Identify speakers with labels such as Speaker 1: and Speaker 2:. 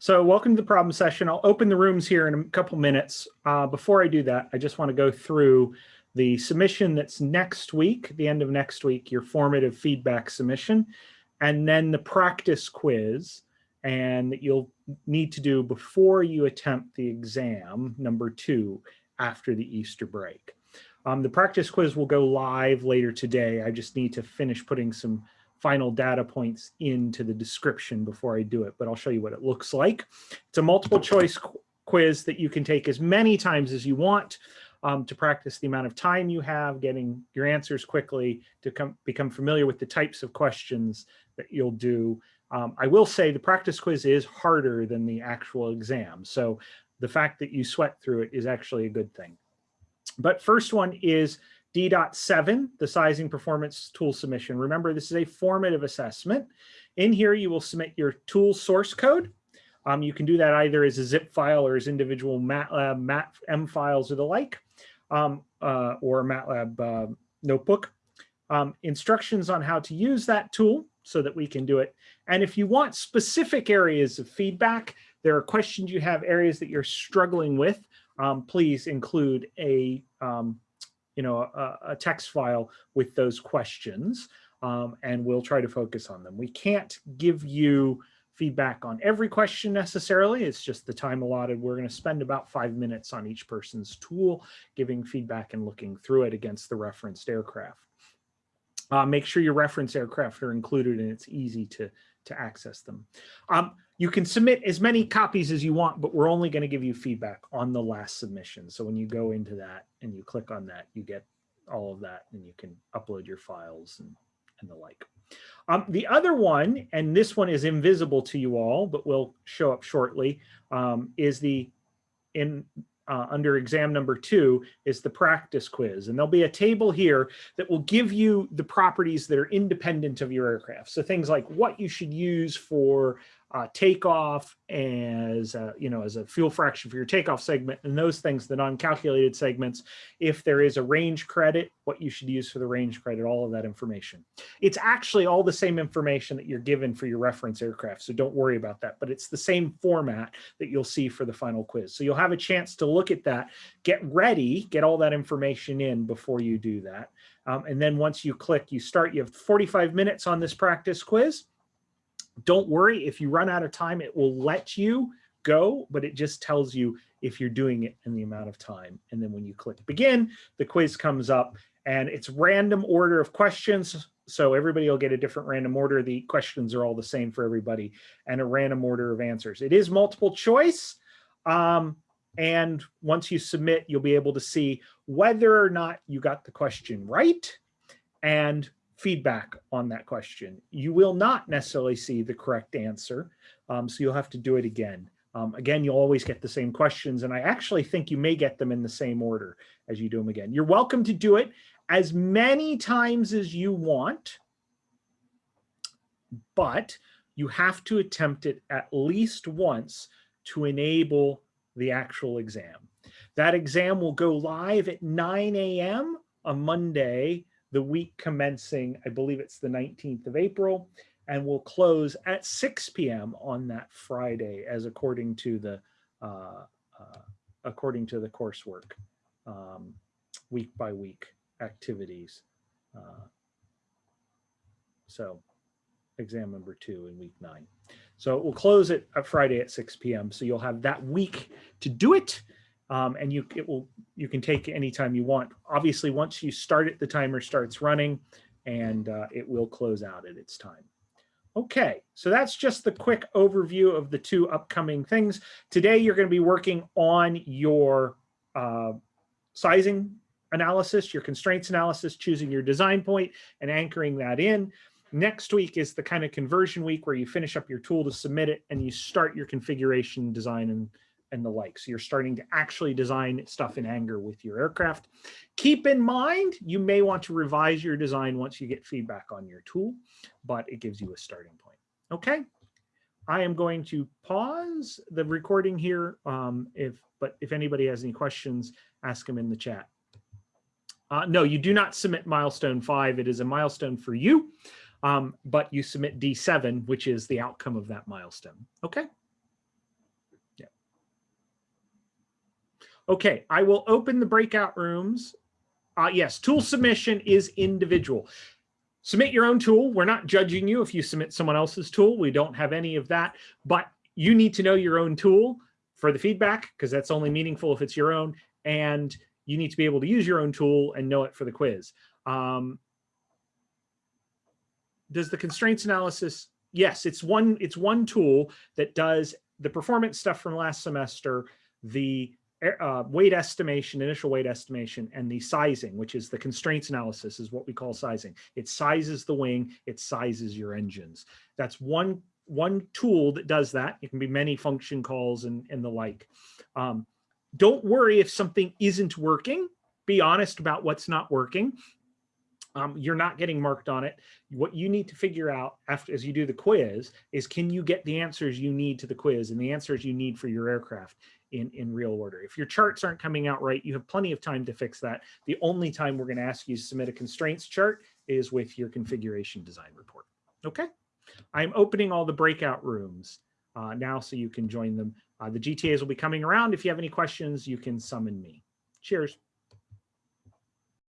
Speaker 1: So welcome to the problem session. I'll open the rooms here in a couple minutes. Uh, before I do that, I just want to go through the submission that's next week, the end of next week, your formative feedback submission, and then the practice quiz and that you'll need to do before you attempt the exam, number two, after the Easter break. Um, the practice quiz will go live later today. I just need to finish putting some final data points into the description before I do it, but I'll show you what it looks like. It's a multiple choice qu quiz that you can take as many times as you want um, to practice the amount of time you have getting your answers quickly to come, become familiar with the types of questions that you'll do. Um, I will say the practice quiz is harder than the actual exam. So the fact that you sweat through it is actually a good thing. But first one is D.7, the sizing performance tool submission. Remember, this is a formative assessment. In here, you will submit your tool source code. Um, you can do that either as a zip file or as individual MATLAB, MAT, M files or the like, um, uh, or MATLAB uh, notebook. Um, instructions on how to use that tool so that we can do it. And if you want specific areas of feedback, there are questions you have, areas that you're struggling with, um, please include a um, you know, a, a text file with those questions um, and we'll try to focus on them. We can't give you feedback on every question necessarily. It's just the time allotted. We're going to spend about five minutes on each person's tool, giving feedback and looking through it against the referenced aircraft. Uh, make sure your reference aircraft are included and it's easy to, to access them. Um, you can submit as many copies as you want, but we're only going to give you feedback on the last submission. So when you go into that and you click on that, you get all of that and you can upload your files and, and the like. Um, the other one, and this one is invisible to you all, but will show up shortly, um, is the in uh, under exam number two is the practice quiz. And there'll be a table here that will give you the properties that are independent of your aircraft. So things like what you should use for uh, takeoff as a, you know as a fuel fraction for your takeoff segment and those things the non-calculated segments. If there is a range credit what you should use for the range credit all of that information. It's actually all the same information that you're given for your reference aircraft so don't worry about that but it's the same format that you'll see for the final quiz. So you'll have a chance to look at that get ready get all that information in before you do that. Um, and then once you click you start you have 45 minutes on this practice quiz don't worry, if you run out of time, it will let you go, but it just tells you if you're doing it in the amount of time. And then when you click begin, the quiz comes up and it's random order of questions. So everybody will get a different random order. The questions are all the same for everybody and a random order of answers. It is multiple choice. Um, and once you submit, you'll be able to see whether or not you got the question right and feedback on that question. You will not necessarily see the correct answer, um, so you'll have to do it again. Um, again, you'll always get the same questions, and I actually think you may get them in the same order as you do them again. You're welcome to do it as many times as you want, but you have to attempt it at least once to enable the actual exam. That exam will go live at 9 a.m. on Monday, the week commencing, I believe it's the 19th of April, and will close at 6 p.m. on that Friday, as according to the uh, uh, according to the coursework, um, week by week activities. Uh, so exam number two in week nine. So we'll close it at Friday at 6 p.m. So you'll have that week to do it um, and you it will you can take any time you want. Obviously, once you start it, the timer starts running and uh, it will close out at its time. Okay, so that's just the quick overview of the two upcoming things. Today, you're going to be working on your uh, sizing analysis, your constraints analysis, choosing your design point and anchoring that in. Next week is the kind of conversion week where you finish up your tool to submit it and you start your configuration design and and the like. So you're starting to actually design stuff in anger with your aircraft. Keep in mind, you may want to revise your design once you get feedback on your tool, but it gives you a starting point. Okay. I am going to pause the recording here. Um, if But if anybody has any questions, ask them in the chat. Uh, no, you do not submit milestone five. It is a milestone for you, um, but you submit D7, which is the outcome of that milestone. Okay. Okay, I will open the breakout rooms. Uh, yes, tool submission is individual. Submit your own tool. We're not judging you if you submit someone else's tool. We don't have any of that, but you need to know your own tool for the feedback because that's only meaningful if it's your own. And you need to be able to use your own tool and know it for the quiz. Um, does the constraints analysis? Yes, it's one, it's one tool that does the performance stuff from last semester, the uh, weight estimation, initial weight estimation, and the sizing, which is the constraints analysis is what we call sizing. It sizes the wing, it sizes your engines. That's one, one tool that does that. It can be many function calls and, and the like. Um, don't worry if something isn't working. Be honest about what's not working. Um, you're not getting marked on it. What you need to figure out after as you do the quiz is can you get the answers you need to the quiz and the answers you need for your aircraft in, in real order. If your charts aren't coming out right, you have plenty of time to fix that. The only time we're going to ask you to submit a constraints chart is with your configuration design report. Okay, I'm opening all the breakout rooms uh, now so you can join them. Uh, the GTAs will be coming around. If you have any questions, you can summon me. Cheers.